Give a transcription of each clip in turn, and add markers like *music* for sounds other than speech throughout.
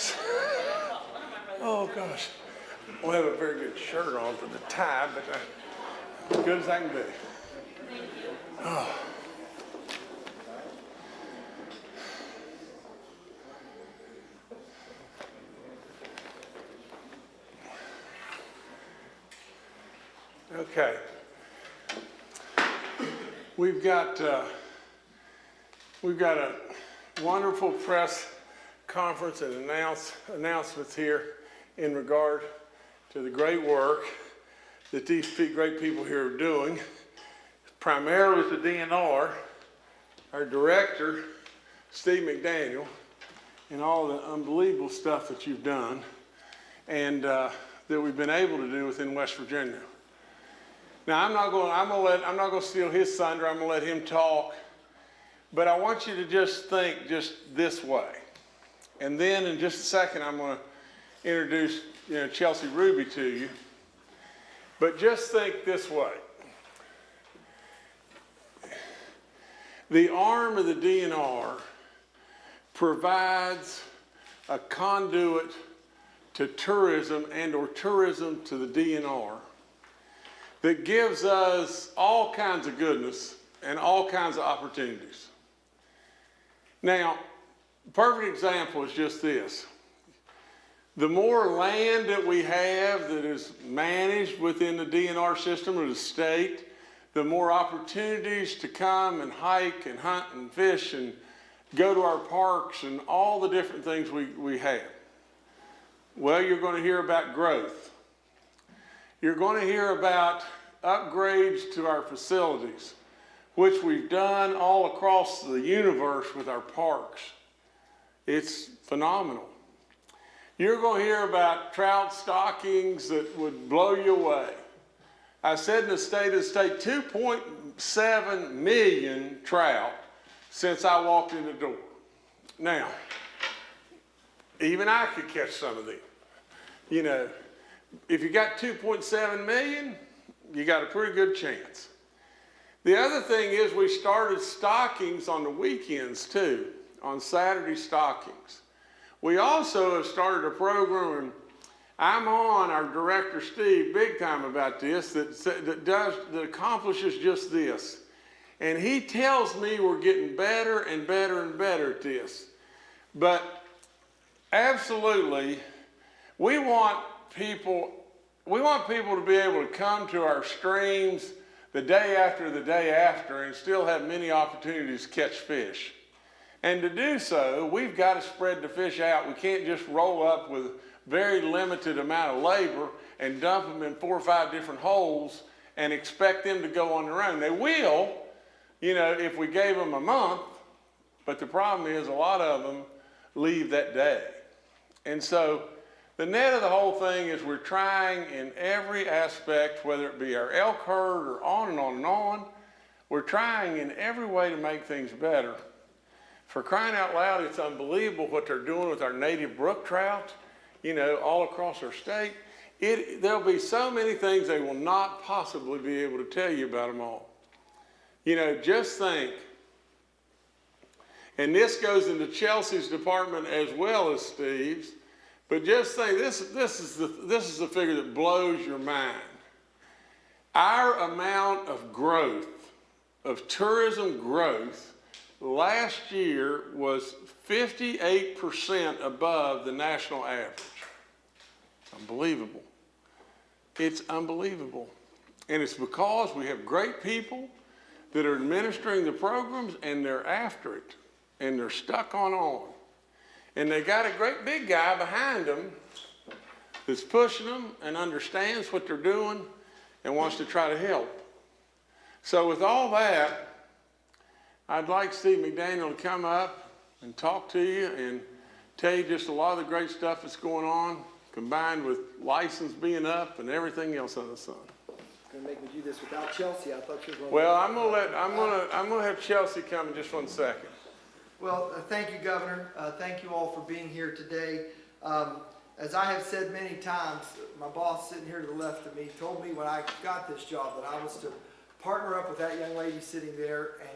goodness. *laughs* Oh, gosh. I have a very good shirt on for the tie, but uh, good as I can be. Oh. *sighs* Okay. We've got, uh, we've got a wonderful press conference and announce, announcements here in regard to the great work that these great people here are doing, primarily with the DNR, our director, Steve McDaniel, and all the unbelievable stuff that you've done and uh, that we've been able to do within West Virginia. Now, I'm not going. I'm to let. I'm not going to steal his thunder. I'm going to let him talk. But I want you to just think just this way, and then in just a second, I'm going to introduce you know Chelsea Ruby to you. But just think this way. The arm of the DNR provides a conduit to tourism and or tourism to the DNR that gives us all kinds of goodness and all kinds of opportunities. Now, perfect example is just this. The more land that we have that is managed within the DNR system or the state, the more opportunities to come and hike and hunt and fish and go to our parks and all the different things we, we have. Well, you're going to hear about growth. You're going to hear about upgrades to our facilities, which we've done all across the universe with our parks. It's phenomenal. You're going to hear about trout stockings that would blow you away. I said in the state of the state, 2.7 million trout since I walked in the door. Now, even I could catch some of them. You know, if you got 2.7 million, you got a pretty good chance. The other thing is we started stockings on the weekends too, on Saturday stockings. We also have started a program, and I'm on our director Steve big time about this, that, that does, that accomplishes just this. And he tells me we're getting better and better and better at this. But absolutely, we want people we want people to be able to come to our streams the day after the day after and still have many opportunities to catch fish. And to do so, we've got to spread the fish out. We can't just roll up with very limited amount of labor and dump them in four or five different holes and expect them to go on their own. They will, you know, if we gave them a month, but the problem is a lot of them leave that day. And so the net of the whole thing is we're trying in every aspect, whether it be our elk herd or on and on and on, we're trying in every way to make things better. For crying out loud, it's unbelievable what they're doing with our native brook trout, you know, all across our state. It, there'll be so many things they will not possibly be able to tell you about them all. You know, just think, and this goes into Chelsea's department as well as Steve's, but just think, this, this, is the, this is the figure that blows your mind. Our amount of growth, of tourism growth, last year was 58% above the national average. Unbelievable. It's unbelievable. And it's because we have great people that are administering the programs and they're after it and they're stuck on on. And they got a great big guy behind them that's pushing them and understands what they're doing and wants to try to help. So with all that, I'd like Steve McDaniel to come up and talk to you and tell you just a lot of the great stuff that's going on, combined with license being up and everything else under the sun. Gonna make me do this without Chelsea. I thought you were going. Well, I'm gonna let I'm gonna I'm gonna have Chelsea come in just one second. Well, uh, thank you, Governor. Uh, thank you all for being here today. Um, as I have said many times, my boss sitting here to the left of me told me when I got this job that I was to partner up with that young lady sitting there and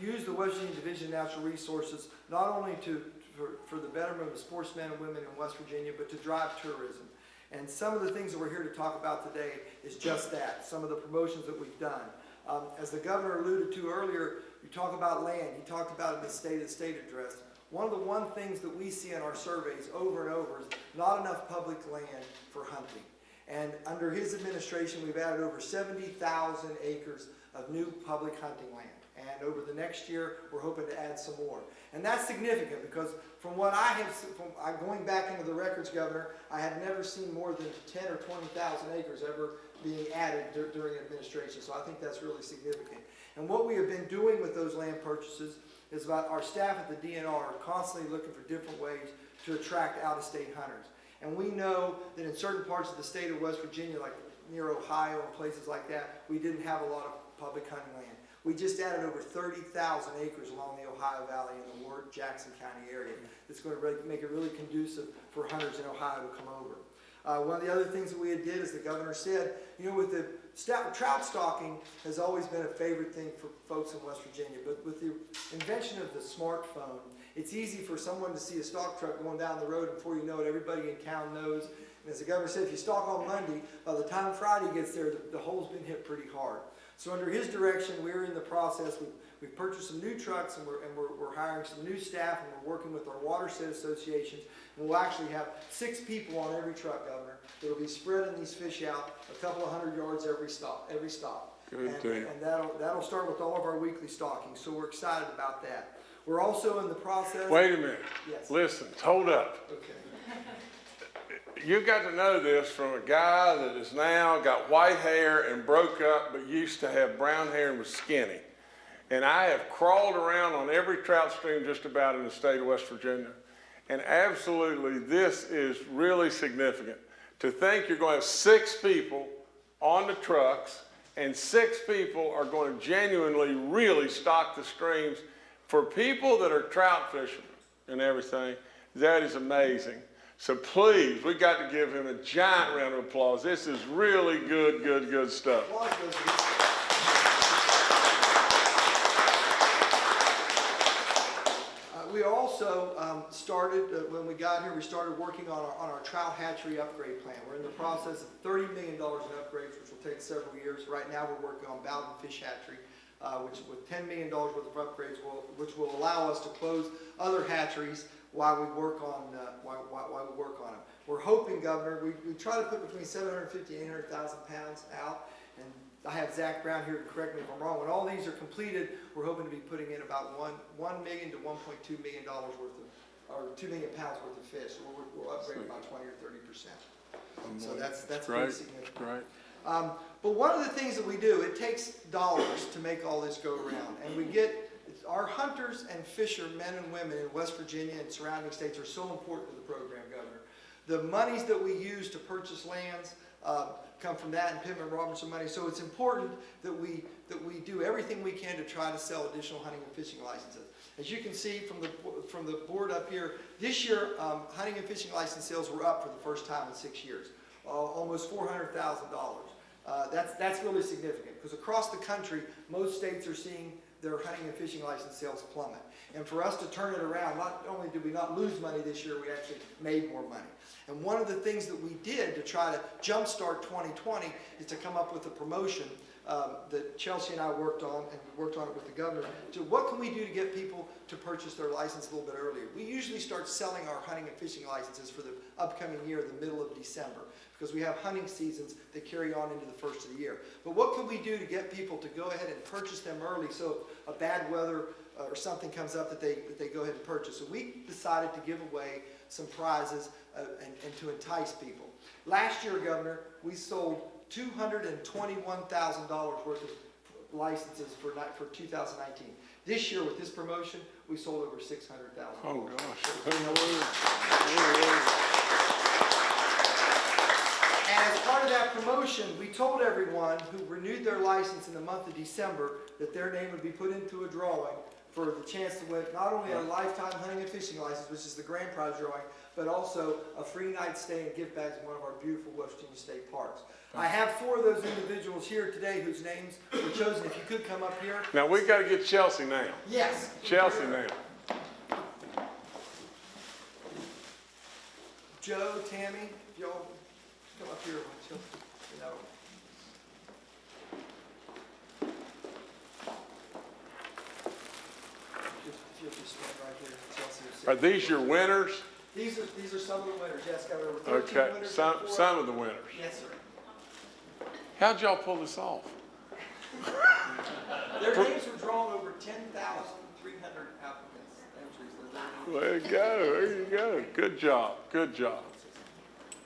use the West Virginia Division of Natural Resources not only to, for, for the betterment of sportsmen and women in West Virginia, but to drive tourism. And some of the things that we're here to talk about today is just that, some of the promotions that we've done. Um, as the governor alluded to earlier, you talk about land, he talked about it in the State of State address. One of the one things that we see in our surveys over and over is not enough public land for hunting. And under his administration, we've added over 70,000 acres of new public hunting land. And over the next year, we're hoping to add some more. And that's significant because from what I have, from, I, going back into the records, Governor, I have never seen more than 10 or 20,000 acres ever being added dur- during administration. So I think that's really significant. And what we have been doing with those land purchases is about our staff at the DNR are constantly looking for different ways to attract out-of-state hunters. And we know that in certain parts of the state of West Virginia, like near Ohio and places like that, we didn't have a lot of public hunting land. We just added over 30,000 acres along the Ohio Valley in the Ward Jackson County area. That's going to make it really conducive for hunters in Ohio to come over. Uh, one of the other things that we had did, as the governor said, you know, with the trout stocking has always been a favorite thing for folks in West Virginia. But with the invention of the smartphone, it's easy for someone to see a stock truck going down the road, before you know it, everybody in town knows. And as the governor said, if you stock on Monday, by the time Friday gets there, the, the hole's been hit pretty hard. So under his direction, we're in the process. We've, we've purchased some new trucks, and we're, and we're, we're hiring some new staff, and we're working with our watershed associations. And we'll actually have six people on every truck, Governor, that'll be spreading these fish out a couple of hundred yards every stop, every stop. Good And- deal. And that'll, that'll start with all of our weekly stocking, so we're excited about that. We're also in the process. Wait a minute. Yes. Listen, hold up. Okay. *laughs* You got to know this from a guy that is now got white hair and broke up, but used to have brown hair and was skinny. And I have crawled around on every trout stream just about in the state of West Virginia. And absolutely, this is really significant. To think you're going to have six people on the trucks and six people are going to genuinely really stock the streams. For people that are trout fishermen and everything, that is amazing. So please, we got to give him a giant round of applause. This is really good, good, good stuff. Uh, We also um, started, uh, when we got here, we started working on our, on our trout hatchery upgrade plan. We're in the process of $30 million in upgrades, which will take several years. Right now, we're working on Bowden Fish Hatchery, uh, which with $10 million worth of upgrades, will, which will allow us to close other hatcheries while we work on, uh, while, while, while we work on them. We're hoping, Governor, we, we try to put between 750 and 800,000 pounds out, and I have Zach Brown here to correct me if I'm wrong. When all these are completed, we're hoping to be putting in about one, one million to one point two million dollars worth of, or two million pounds worth of fish. We'll, we'll upgrade about twenty or thirty percent. So that's, that's pretty significant. great. Um, but one of the things that we do, it takes dollars to make all this go around. And we get, our hunters and fisher, men and women in West Virginia and surrounding states are so important to the program, Governor. The monies that we use to purchase lands, uh, come from that and Pittman Robertson money. So it's important that we, that we do everything we can to try to sell additional hunting and fishing licenses. As you can see from the, from the board up here, this year, um, hunting and fishing license sales were up for the first time in six years, uh, almost four hundred thousand dollars. Uh, that's, that's really significant, because across the country, most states are seeing their hunting and fishing license sales plummet. And for us to turn it around, not only did we not lose money this year, we actually made more money. And one of the things that we did to try to jumpstart 2020 is to come up with a promotion um, that Chelsea and I worked on, and we worked on it with the governor, to what can we do to get people to purchase their license a little bit earlier? We usually start selling our hunting and fishing licenses for the upcoming year, the middle of December, because we have hunting seasons that carry on into the first of the year. But what can we do to get people to go ahead and purchase them early so if a bad weather uh, or something comes up that they, that they go ahead and purchase? So we decided to give away some prizes uh, and, and to entice people. Last year, Governor, we sold $221,000 worth of licenses for, for 2019. This year, with this promotion, we sold over 600,000. Oh, gosh. And as part of that promotion, we told everyone who renewed their license in the month of December that their name would be put into a drawing for the chance to win not only a lifetime hunting and fishing license, which is the grand prize drawing, but also a free night stay and gift bags in one of our beautiful West Virginia state parks. I have four of those individuals here today whose names were chosen. If you could come up here. Now, we've gotta get Chelsea now. Yes. Chelsea now. Joe, Tammy, if y'all come up here, would you, you know. Just, if you'll just stand right here, Chelsea. will sit. Are these your winners? These are, these are some of the winners, yes, got over thirteen Okay, winners. some, before. some of the winners. Yes, sir. How'd y'all pull this off? *laughs* Their names were drawn over ten thousand three hundred applicants, entries. There you go, there you go. Good job, good job.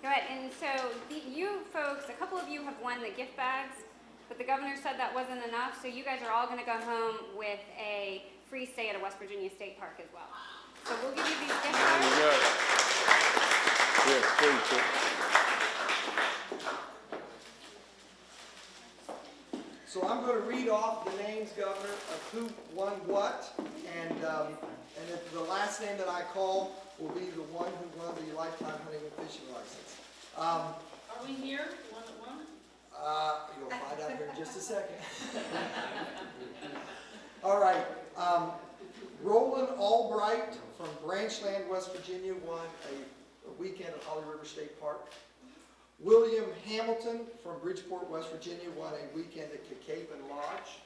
Go ahead, and so the, you folks, a couple of you have won the gift bags, but the governor said that wasn't enough, so you guys are all gonna go home with a free stay at a West Virginia State Park as well. So we'll give you these gift bags. Yes, please, So I'm gonna read off the names, Governor, of who won what, and, um, and if the last name that I call will be the one who won the lifetime hunting and fishing license. Um, Are we here, one at one? Uh, you'll find out here in just a second. *laughs* All right, um, Roland Albright from Branchland, West Virginia, won a, a weekend at Holly River State Park. William Hamilton from Bridgeport, West Virginia, won a weekend at Cacapon Lodge.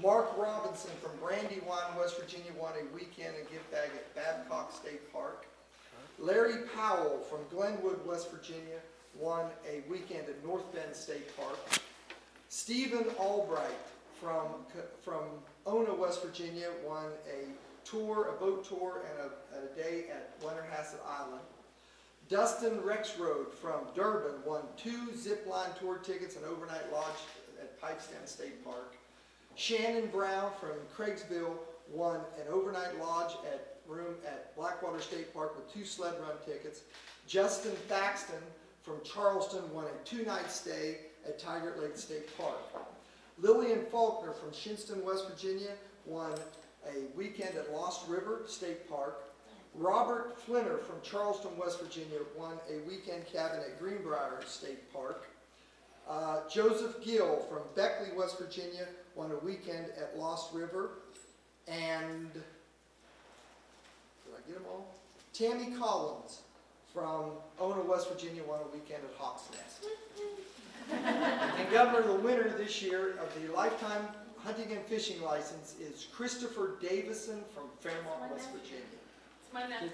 Mark Robinson from Brandywine, West Virginia, won a weekend and gift bag at Babcock State Park. Larry Powell from Glenwood, West Virginia, won a weekend at North Bend State Park. Stephen Albright from, from Ona, West Virginia, won a tour, a boat tour, and a, a day at Blennerhassett Island. Dustin Rexroad from Durbin won two zip line tour tickets and overnight lodge at Pipestem State Park. Shannon Brown from Craigsville won an overnight lodge at room at Blackwater State Park with two sled run tickets. Justin Thaxton from Charleston won a two-night stay at Tygart Lake State Park. Lillian Faulkner from Shinnston, West Virginia won a weekend at Lost River State Park. Robert Flinner from Charleston, West Virginia won a weekend cabin at Greenbrier State Park. Uh, Joseph Gill from Beckley, West Virginia won a weekend at Lost River. And, did I get them all? Tammy Collins from Ona, West Virginia won a weekend at Hawks Nest. *laughs* And Governor, the winner this year of the lifetime hunting and fishing license is Christopher Davisson from Fairmont, West Virginia. It's my nephew.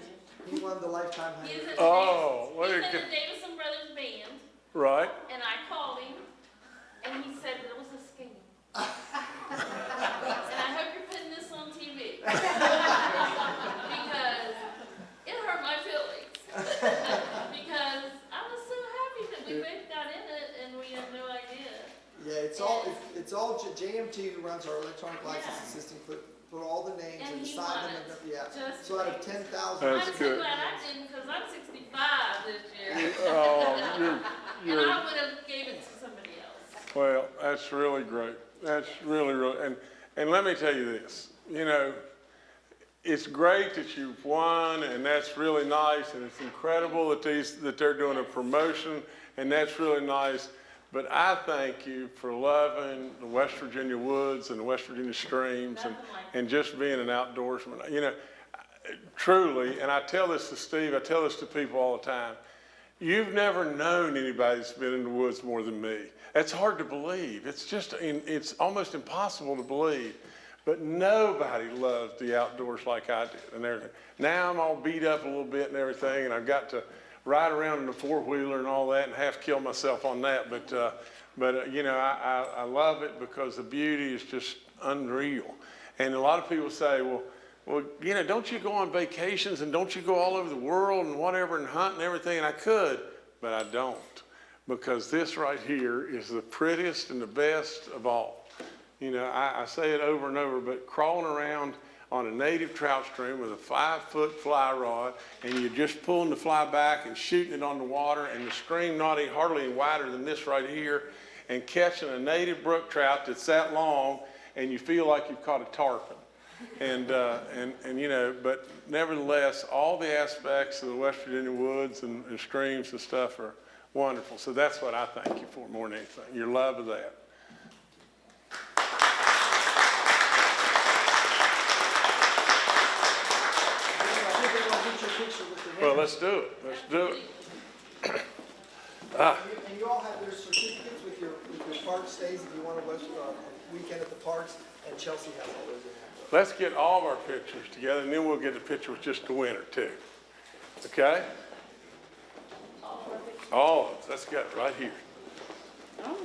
He won the lifetime He's hunting. in the Oh, Davis- what he's a in good- the Davisson Brothers band, Right? and I called him, and he said it was a scam. *laughs* And I hope you're putting this on TV. *laughs* Because it hurt my feelings. *laughs* Because I was so happy that we both got in it and we had no idea. Yeah, it's all, it's- it's all, J- JMT who runs our electronic license Yeah. system, put, put all the names And and he assign them, won and, it. yeah. Just So out of ten thousand, That's I'm so good. glad I didn't, because I'm sixty-five this year. Oh, you're, *laughs* And you're, I would have gave it to somebody else. well, that's really great. That's really, really, and, and let me tell you this, you know, it's great that you've won, and that's really nice, and it's incredible that these, that they're doing a promotion, and that's really nice. But I thank you for loving the West Virginia woods and the West Virginia streams and, Nothing like and just being an outdoorsman. You know, truly, and I tell this to Steve, I tell this to people all the time. You've never known anybody that's been in the woods more than me. That's hard to believe. It's just, it's almost impossible to believe. But nobody loves the outdoors like I did and everything. Now I'm all beat up a little bit and everything, and I've got to ride around in a four-wheeler and all that and half kill myself on that. But, uh, but, uh, you know, I, I, I love it because the beauty is just unreal. And a lot of people say, well, well, you know, don't you go on vacations and don't you go all over the world and whatever and hunt and everything? And I could, but I don't. Because this right here is the prettiest and the best of all. You know, I, I say it over and over, but crawling around on a native trout stream with a five-foot fly rod, and you're just pulling the fly back and shooting it on the water, and the stream not any, hardly any wider than this right here, and catching a native brook trout that's that long, and you feel like you've caught a tarpon. And, uh, and, and, you know, but nevertheless, all the aspects of the West Virginia woods and, and streams and stuff are wonderful. So that's what I thank you for more than anything, your love of that. Well, let's do it, let's do it. And you- And you all have their certificates with your, with your park stays if you want to, uh, weekend at the parks, and Chelsea has all those in. Let's get all of our pictures together, and then we'll get a picture with just the winner, too. Okay? All of us, let's get right here.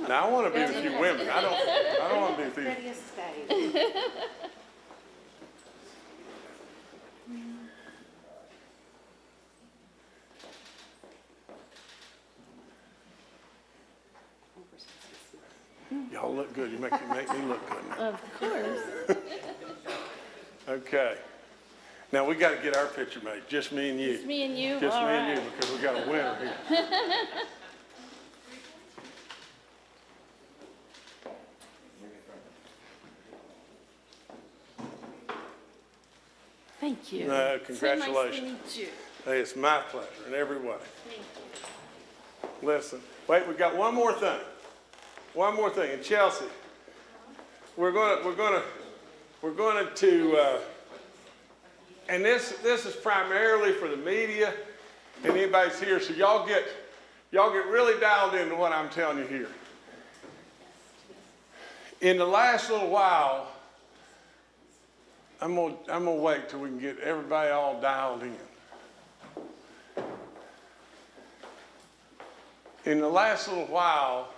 Now, I want to be with you women, I don't, I don't want to be with you. Y'all look good, you make, you make me look good now. Of course. *laughs* Okay. Now, we got to get our picture made, just me and you. It's me and you, Just all me and you, because we got a winner here. *laughs* Thank you. No, congratulations. So nice to congratulations. meet you. Hey, it's my pleasure in every way. Thank you. Listen, wait, we got one more thing. One more thing. And Chelsea, we're gonna, we're gonna, we're going to, uh, and this, this is primarily for the media and anybody's here, so y'all get, y'all get really dialed into what I'm telling you here. In the last little while, I'm gonna, I'm gonna wait till we can get everybody all dialed in. in the last little while,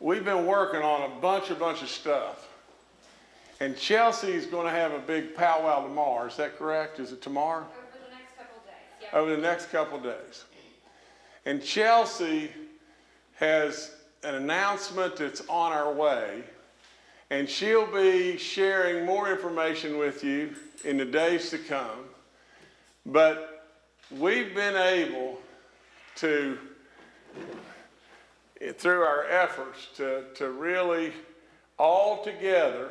we've been working on a bunch, a bunch of stuff. And Chelsea's going to have a big powwow tomorrow. Is that correct? Is it tomorrow? Over the next couple of days, yep. Over the next couple of days. And Chelsea has an announcement that's on our way. And she'll be sharing more information with you in the days to come. But we've been able to through our efforts to, to really all together,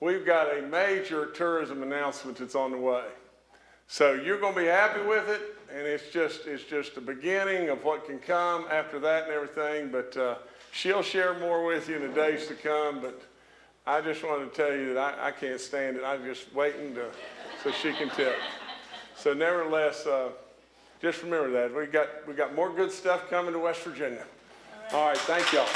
we've got a major tourism announcement that's on the way. So you're going to be happy with it, and it's just it's just the beginning of what can come after that and everything. But uh, she'll share more with you in the days to come. But I just wanted to tell you that I, I can't stand it. I'm just waiting to so she can tell. So nevertheless. Uh, just remember that. We got, we got more good stuff coming to West Virginia. All right, thank y'all.